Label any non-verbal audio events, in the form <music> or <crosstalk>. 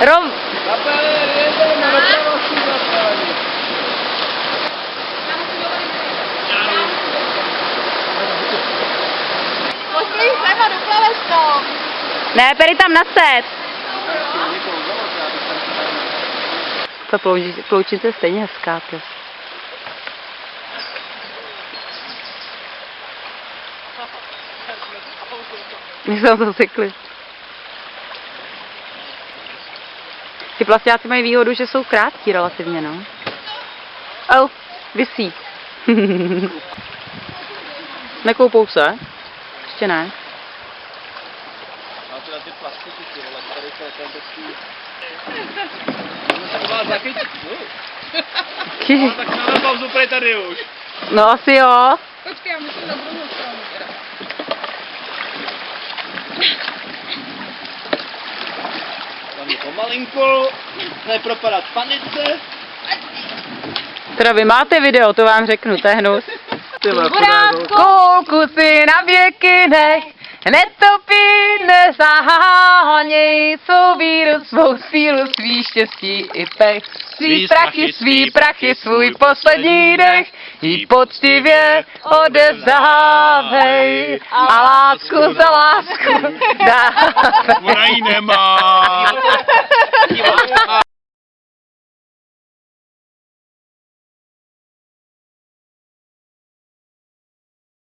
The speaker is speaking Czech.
Rom... Ne, Peri tam naset. Ta plouči- ploučince je stejně hezká, ty. My jsme to cykli. Ty plastiáci mají výhodu, že jsou krátký relativně, no. Oh, vysí. <laughs> Nekoupou se? Ještě ne. A teda ty plastiky, ty vole, tady to je ten takový... Můžu se vás zachytit, no? Tak na pauzu tady už. No asi jo. Počkej, já musím na druhou stranu je pomalinku, nepropadat v panice. Teda vy máte video, to vám řeknu, to je hnus. Kulku si na věky nech, netopí, nezaháněj svou víru, svou sílu, svý štěstí i pech. Svý prachy, svý prachy, svůj poslední dech, jí poctivě odevzdávej a lásku za lásku dávej. Ona ji nemá.